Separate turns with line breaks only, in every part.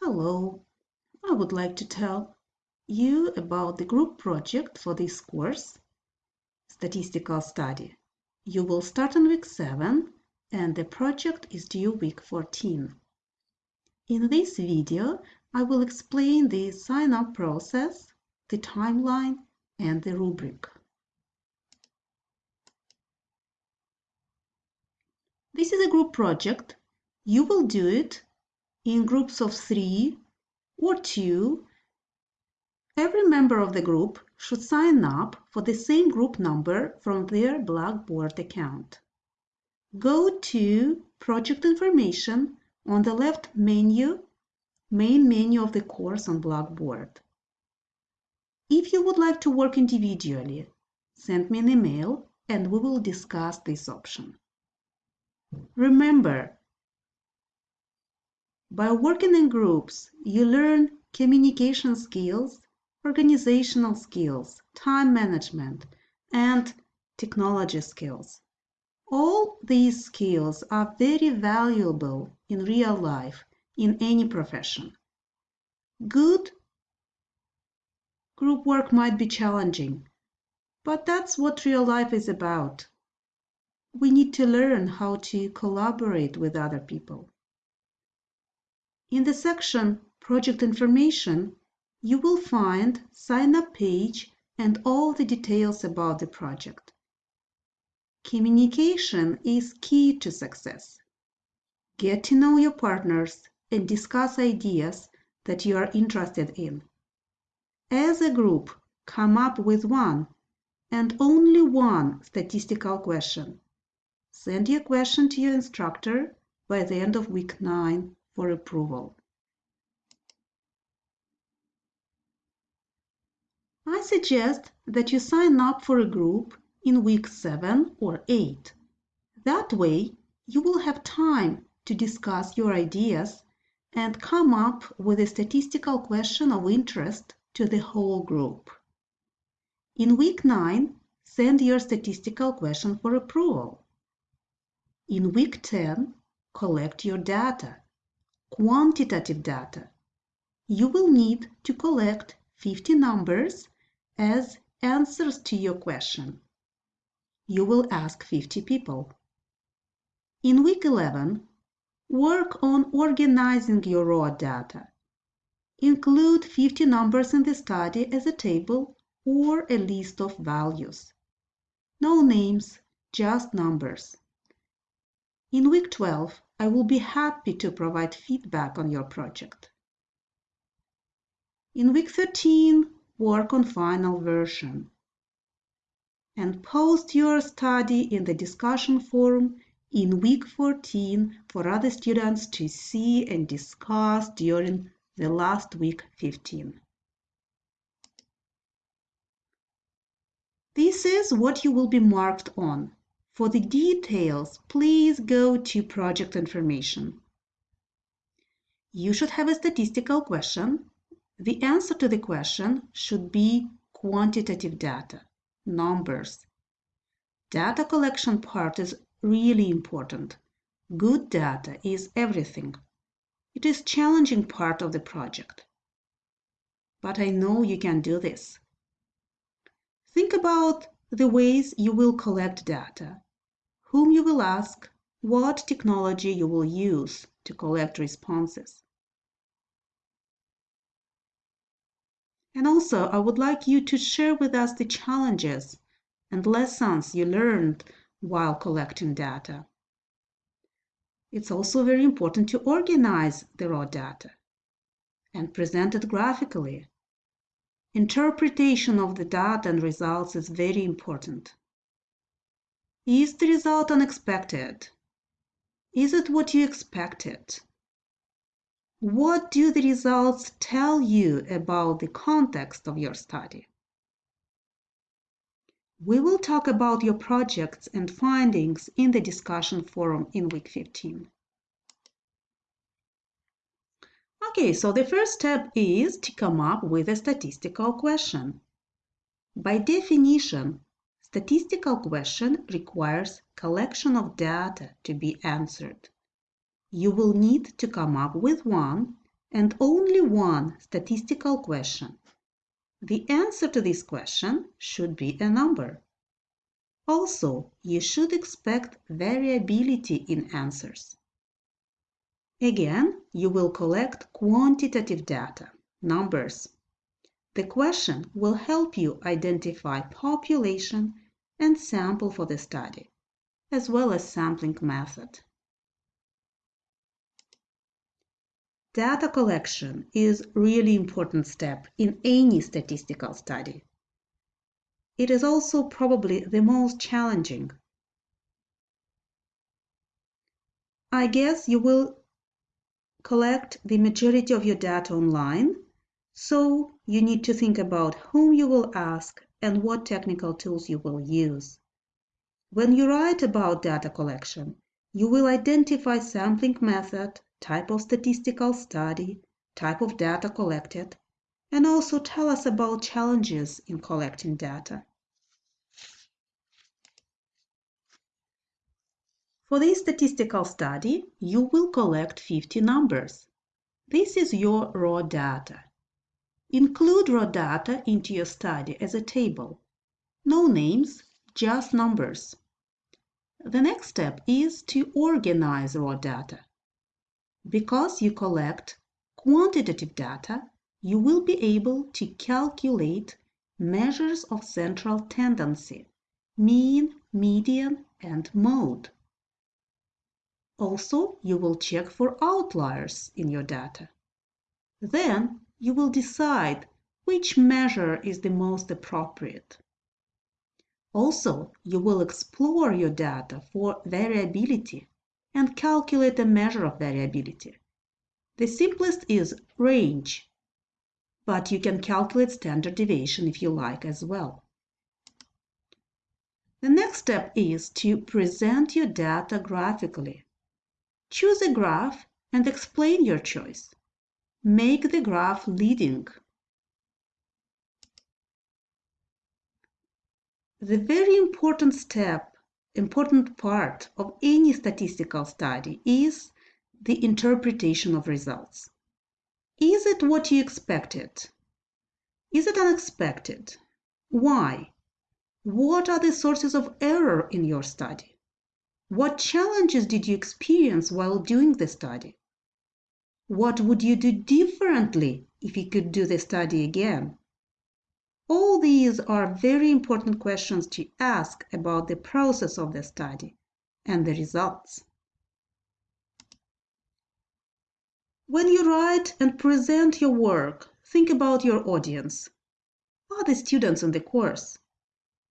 Hello, I would like to tell you about the group project for this course, Statistical Study. You will start on week 7 and the project is due week 14. In this video, I will explain the sign-up process, the timeline, and the rubric. This is a group project. You will do it in groups of three or two. Every member of the group should sign up for the same group number from their Blackboard account. Go to Project Information on the left menu, main menu of the course on Blackboard. If you would like to work individually, send me an email and we will discuss this option. Remember, by working in groups, you learn communication skills, organizational skills, time management, and technology skills. All these skills are very valuable in real life in any profession. Good group work might be challenging, but that's what real life is about we need to learn how to collaborate with other people. In the section Project Information, you will find sign-up page and all the details about the project. Communication is key to success. Get to know your partners and discuss ideas that you are interested in. As a group, come up with one and only one statistical question Send your question to your instructor by the end of week 9 for approval. I suggest that you sign up for a group in week 7 or 8. That way, you will have time to discuss your ideas and come up with a statistical question of interest to the whole group. In week 9, send your statistical question for approval. In week 10, collect your data, quantitative data. You will need to collect 50 numbers as answers to your question. You will ask 50 people. In week 11, work on organizing your raw data. Include 50 numbers in the study as a table or a list of values. No names, just numbers. In week 12, I will be happy to provide feedback on your project. In week 13, work on final version. And post your study in the discussion forum in week 14 for other students to see and discuss during the last week 15. This is what you will be marked on. For the details, please go to project information. You should have a statistical question. The answer to the question should be quantitative data, numbers. Data collection part is really important. Good data is everything. It is challenging part of the project. But I know you can do this. Think about the ways you will collect data whom you will ask, what technology you will use to collect responses. And also, I would like you to share with us the challenges and lessons you learned while collecting data. It's also very important to organize the raw data and present it graphically. Interpretation of the data and results is very important. Is the result unexpected? Is it what you expected? What do the results tell you about the context of your study? We will talk about your projects and findings in the discussion forum in week 15. Okay, so the first step is to come up with a statistical question. By definition, Statistical question requires collection of data to be answered. You will need to come up with one and only one statistical question. The answer to this question should be a number. Also, you should expect variability in answers. Again, you will collect quantitative data, numbers. The question will help you identify population and sample for the study, as well as sampling method. Data collection is really important step in any statistical study. It is also probably the most challenging. I guess you will collect the majority of your data online, so you need to think about whom you will ask and what technical tools you will use. When you write about data collection, you will identify sampling method, type of statistical study, type of data collected, and also tell us about challenges in collecting data. For this statistical study, you will collect 50 numbers. This is your raw data. Include raw data into your study as a table. No names, just numbers. The next step is to organize raw data. Because you collect quantitative data, you will be able to calculate measures of central tendency, mean, median, and mode. Also, you will check for outliers in your data. Then you will decide which measure is the most appropriate. Also, you will explore your data for variability and calculate a measure of variability. The simplest is range, but you can calculate standard deviation if you like as well. The next step is to present your data graphically. Choose a graph and explain your choice. Make the graph leading. The very important step important part of any statistical study is the interpretation of results. Is it what you expected? Is it unexpected? Why? What are the sources of error in your study? What challenges did you experience while doing the study? What would you do differently if you could do the study again? All these are very important questions to ask about the process of the study and the results. When you write and present your work, think about your audience. Are the students in the course?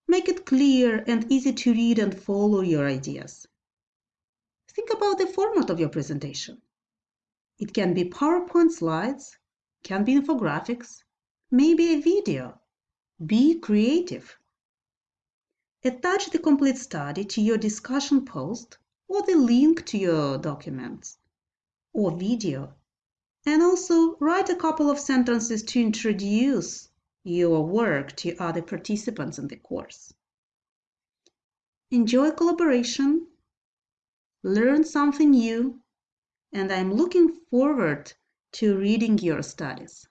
Make it clear and easy to read and follow your ideas. Think about the format of your presentation. It can be PowerPoint slides, can be infographics, maybe a video be creative. Attach the complete study to your discussion post or the link to your documents or video. And also write a couple of sentences to introduce your work to other participants in the course. Enjoy collaboration, learn something new, and I'm looking forward to reading your studies.